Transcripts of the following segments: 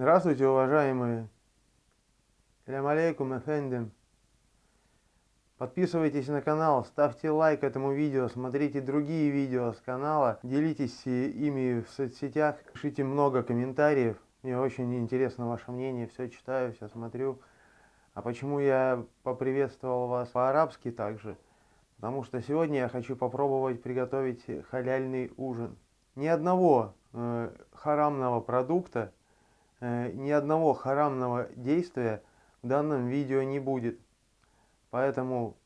Здравствуйте, уважаемые. Салям алейкум, эфендим. Подписывайтесь на канал, ставьте лайк этому видео, смотрите другие видео с канала, делитесь ими в соцсетях, пишите много комментариев. Мне очень интересно ваше мнение, все читаю, все смотрю. А почему я поприветствовал вас по-арабски также? Потому что сегодня я хочу попробовать приготовить халяльный ужин. Ни одного э, харамного продукта, ни одного харамного действия в данном видео не будет. Поэтому,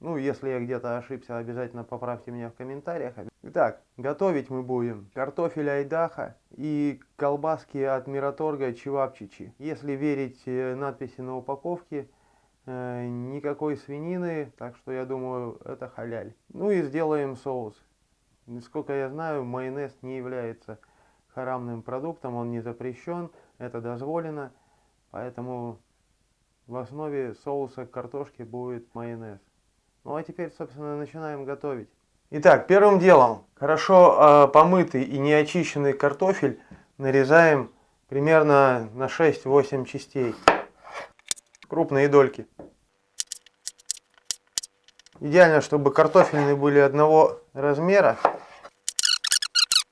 ну, если я где-то ошибся, обязательно поправьте меня в комментариях. Итак, готовить мы будем картофель айдаха и колбаски от Мираторга Чевапчичи. Если верить э, надписи на упаковке, э, никакой свинины, так что я думаю, это халяль. Ну и сделаем соус. Насколько я знаю, майонез не является харамным продуктом, он не запрещен, это дозволено, поэтому в основе соуса картошки будет майонез. Ну а теперь, собственно, начинаем готовить. Итак, первым делом хорошо э, помытый и неочищенный картофель нарезаем примерно на 6-8 частей. Крупные дольки. Идеально, чтобы картофельные были одного размера.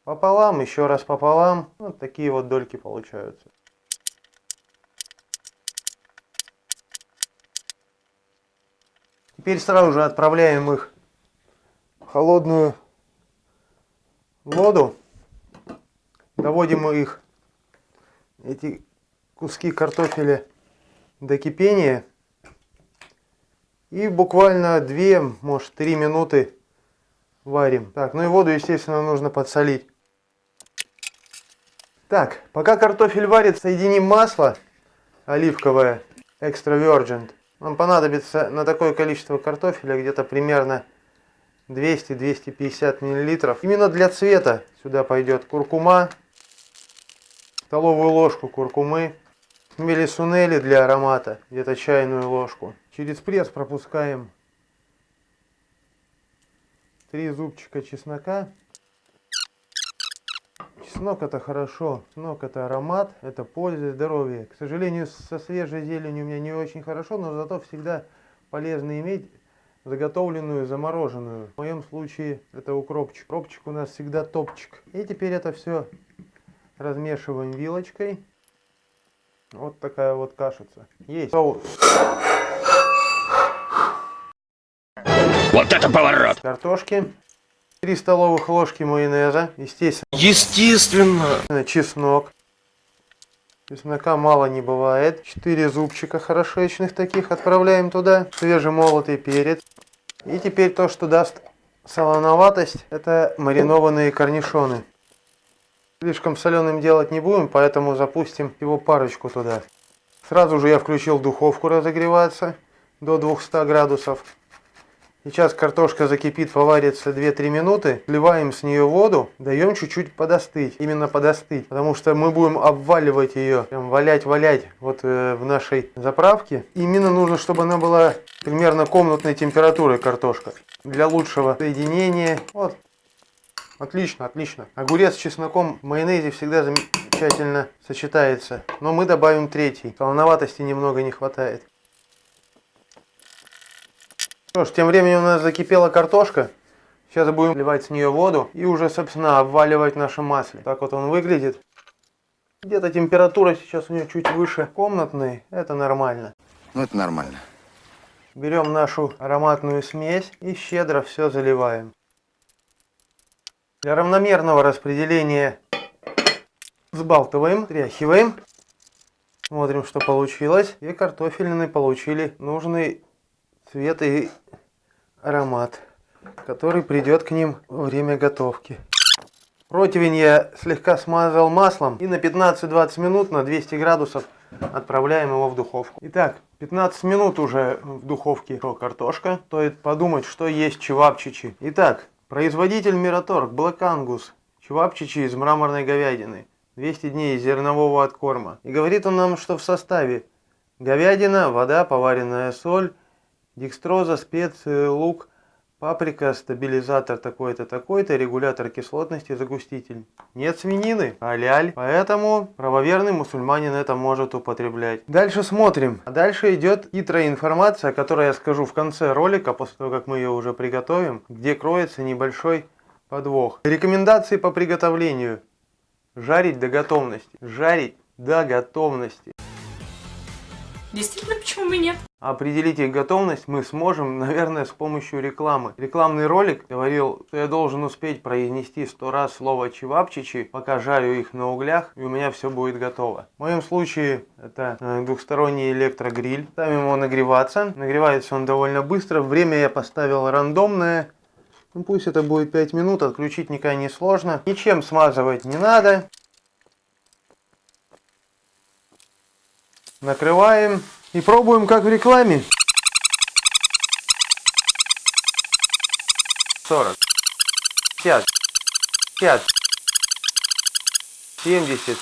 Пополам, еще раз пополам. Вот такие вот дольки получаются. Теперь сразу же отправляем их в холодную воду. Доводим их, эти куски картофеля, до кипения. И буквально 2, может 3 минуты варим. Так, ну и воду, естественно, нужно подсолить. Так, пока картофель варит, соединим масло оливковое, extra virgin. Нам понадобится на такое количество картофеля где-то примерно 200-250 миллилитров. Именно для цвета сюда пойдет куркума, столовую ложку куркумы, мелисунели для аромата, где-то чайную ложку. Через пресс пропускаем 3 зубчика чеснока. Чеснок это хорошо, чеснок это аромат, это польза и здоровье. К сожалению, со свежей зеленью у меня не очень хорошо, но зато всегда полезно иметь заготовленную, замороженную. В моем случае это укропчик. Укропчик у нас всегда топчик. И теперь это все размешиваем вилочкой. Вот такая вот кашица. Есть соус. Вот это поворот! Картошки. 3 столовых ложки майонеза, естественно. Естественно. Чеснок. Чеснока мало не бывает. 4 зубчика хорошечных таких отправляем туда. Свежемолотый перец. И теперь то, что даст солоноватость, это маринованные корнишоны. Слишком соленым делать не будем, поэтому запустим его парочку туда. Сразу же я включил духовку разогреваться до 200 градусов. Сейчас картошка закипит, поварится 2-3 минуты. Вливаем с нее воду, даем чуть-чуть подостыть. Именно подостыть. Потому что мы будем обваливать ее, прям валять-валять вот э, в нашей заправке. Именно нужно, чтобы она была примерно комнатной температуры картошка. Для лучшего соединения. Вот. Отлично, отлично. Огурец с чесноком в майонезе всегда замечательно сочетается. Но мы добавим третий. Солоноватости немного не хватает. Что ж, тем временем у нас закипела картошка. Сейчас будем вливать с нее воду и уже, собственно, обваливать наше масло. Так вот он выглядит. Где-то температура сейчас у нее чуть выше комнатной. Это нормально. Ну, это нормально. Берем нашу ароматную смесь и щедро все заливаем. Для равномерного распределения взбалтываем, тряхиваем. Смотрим, что получилось. И картофелины получили нужный цвет и аромат, который придет к ним во время готовки. Противень я слегка смазал маслом и на 15-20 минут на 200 градусов отправляем его в духовку. Итак, 15 минут уже в духовке картошка. Стоит подумать, что есть чевапчичи. Итак, производитель Мираторг Black Angus. Чевапчичи из мраморной говядины. 200 дней зернового откорма. И говорит он нам, что в составе говядина, вода, поваренная соль, декстроза, специи, лук, Паприка, стабилизатор такой-то, такой-то, регулятор кислотности, загуститель. Нет свинины, аляль. Поэтому правоверный мусульманин это может употреблять. Дальше смотрим. А дальше идет хитрая информация, которую я скажу в конце ролика, после того, как мы ее уже приготовим, где кроется небольшой подвох. Рекомендации по приготовлению. Жарить до готовности. Жарить до готовности. Действительно, почему бы нет? Определить их готовность мы сможем, наверное, с помощью рекламы. Рекламный ролик говорил, что я должен успеть произнести сто раз слово чевапчичи, пока жарю их на углях, и у меня все будет готово. В моем случае это э, двухсторонний электрогриль. Ставим его нагреваться. Нагревается он довольно быстро. Время я поставил рандомное. Ну пусть это будет 5 минут, отключить никак не сложно. Ничем смазывать не надо. Накрываем и пробуем как в рекламе. 40, 50, 50, 70,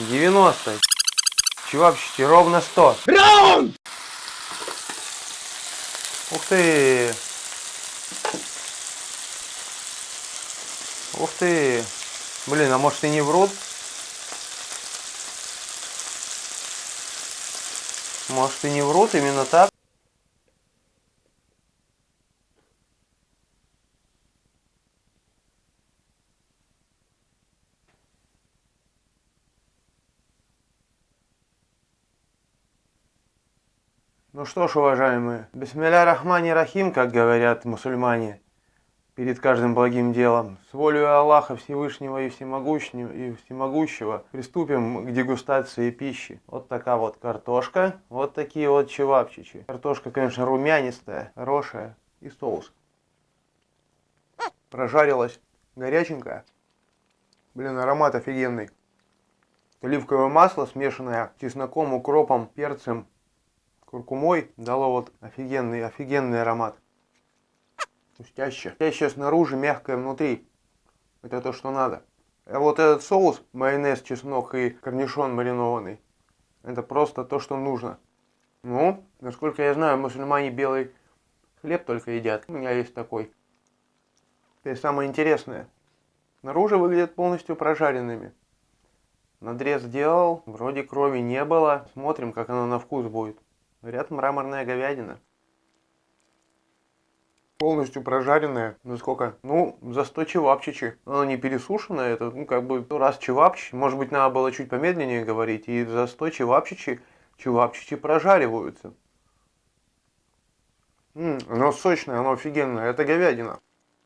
90. Чувачки, ровно 100. Раунд! Ух ты! Ух ты! Блин, а может и не врут? Может и не врут, именно так. Ну что ж, уважаемые, бисмилля рахмани рахим, как говорят мусульмане, перед каждым благим делом. С волей Аллаха Всевышнего и Всемогущего, и Всемогущего приступим к дегустации пищи. Вот такая вот картошка, вот такие вот чевапчичи. Картошка, конечно, румянистая, хорошая и соус. Прожарилась горяченькая. Блин, аромат офигенный. Оливковое масло, смешанное с чесноком, укропом, перцем, куркумой, дало вот офигенный, офигенный аромат. Хрустяще. Хрустяще снаружи, мягкое внутри. Это то, что надо. А вот этот соус, майонез, чеснок и корнишон маринованный, это просто то, что нужно. Ну, насколько я знаю, мусульмане белый хлеб только едят. У меня есть такой. Это самое интересное. Снаружи выглядят полностью прожаренными. Надрез сделал, вроде крови не было. Смотрим, как оно на вкус будет. Говорят, мраморная говядина полностью прожаренная. Ну сколько? Ну, за 100 чевапчичи. Оно не пересушенное, это, ну, как бы, раз чевапчичи. Может быть, надо было чуть помедленнее говорить. И за 100 чевапчичи, чевапчичи прожариваются. М -м, оно сочное, оно офигенное. Это говядина.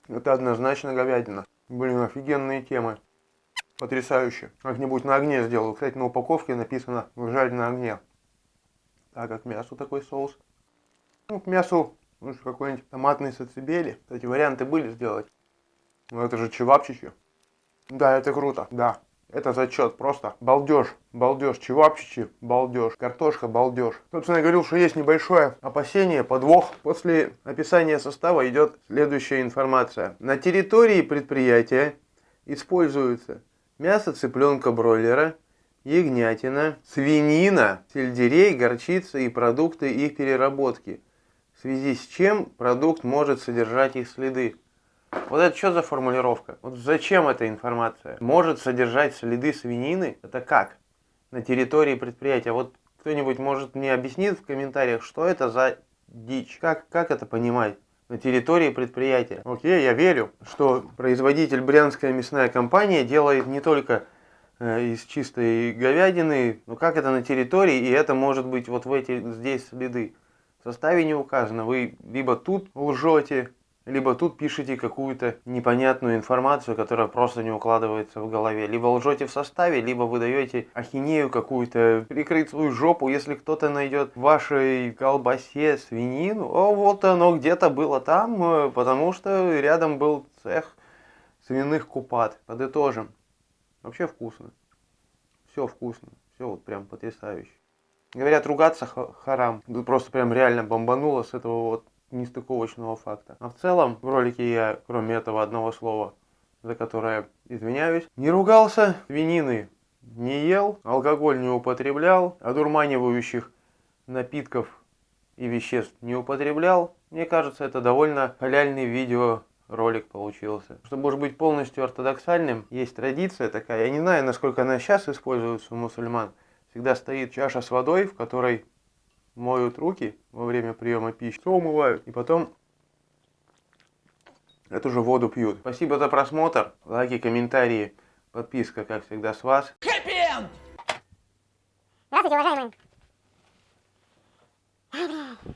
Это однозначно говядина. Блин, офигенные темы. Потрясающе. Как-нибудь на огне сделаю. Кстати, на упаковке написано «жарь на огне». Так, как мясу такой соус. Ну, к мясу ну, какой-нибудь томатный сацибели. Кстати, варианты были сделать. Ну, это же чевапчичи. Да, это круто, да. Это зачет, просто балдеж, балдеж, чевапчичи, балдеж, картошка, балдеж. Собственно, я говорил, что есть небольшое опасение, подвох. После описания состава идет следующая информация. На территории предприятия используется мясо цыпленка бройлера, ягнятина, свинина, сельдерей, горчица и продукты их переработки – связи с чем продукт может содержать их следы. Вот это что за формулировка? Вот зачем эта информация? Может содержать следы свинины? Это как? На территории предприятия. Вот кто-нибудь может мне объяснить в комментариях, что это за дичь? Как, как это понимать? На территории предприятия. Окей, я верю, что производитель Брянская мясная компания делает не только э, из чистой говядины, но как это на территории, и это может быть вот в эти здесь следы. В составе не указано. Вы либо тут лжете, либо тут пишете какую-то непонятную информацию, которая просто не укладывается в голове. Либо лжете в составе, либо выдаете ахинею какую-то, прикрыть свою жопу, если кто-то найдет в вашей колбасе свинину. О, вот оно где-то было там, э, потому что рядом был цех свиных купат. Подытожим. Вообще вкусно. Все вкусно. Все вот прям потрясающе. Говорят, ругаться харам. Просто прям реально бомбануло с этого вот нестыковочного факта. А в целом, в ролике я, кроме этого одного слова, за которое извиняюсь, не ругался, свинины не ел, алкоголь не употреблял, одурманивающих напитков и веществ не употреблял, мне кажется, это довольно халяльный видеоролик получился. Чтобы уж быть полностью ортодоксальным, есть традиция такая, я не знаю, насколько она сейчас используется у мусульман, всегда стоит чаша с водой, в которой моют руки во время приема пищи, все умывают, и потом эту же воду пьют. Спасибо за просмотр, лайки, комментарии, подписка, как всегда, с вас. Здравствуйте, уважаемые.